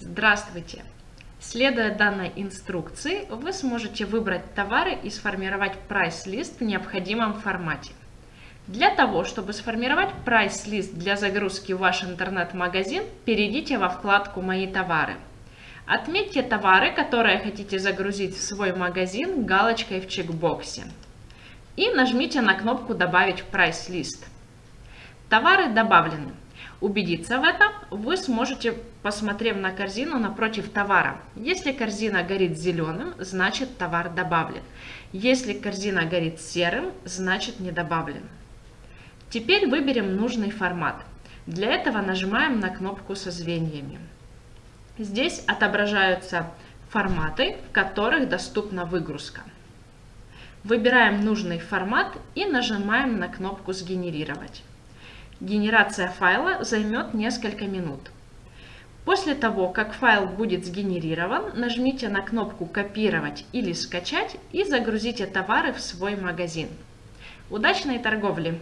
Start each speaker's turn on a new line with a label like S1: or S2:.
S1: Здравствуйте! Следуя данной инструкции, вы сможете выбрать товары и сформировать прайс-лист в необходимом формате. Для того, чтобы сформировать прайс-лист для загрузки в ваш интернет-магазин, перейдите во вкладку «Мои товары». Отметьте товары, которые хотите загрузить в свой магазин галочкой в чекбоксе. И нажмите на кнопку «Добавить прайс-лист». Товары добавлены. Убедиться в этом вы сможете, посмотрев на корзину напротив товара. Если корзина горит зеленым, значит товар добавлен. Если корзина горит серым, значит не добавлен. Теперь выберем нужный формат. Для этого нажимаем на кнопку со звеньями. Здесь отображаются форматы, в которых доступна выгрузка. Выбираем нужный формат и нажимаем на кнопку «Сгенерировать». Генерация файла займет несколько минут. После того, как файл будет сгенерирован, нажмите на кнопку «Копировать» или «Скачать» и загрузите товары в свой магазин. Удачной торговли!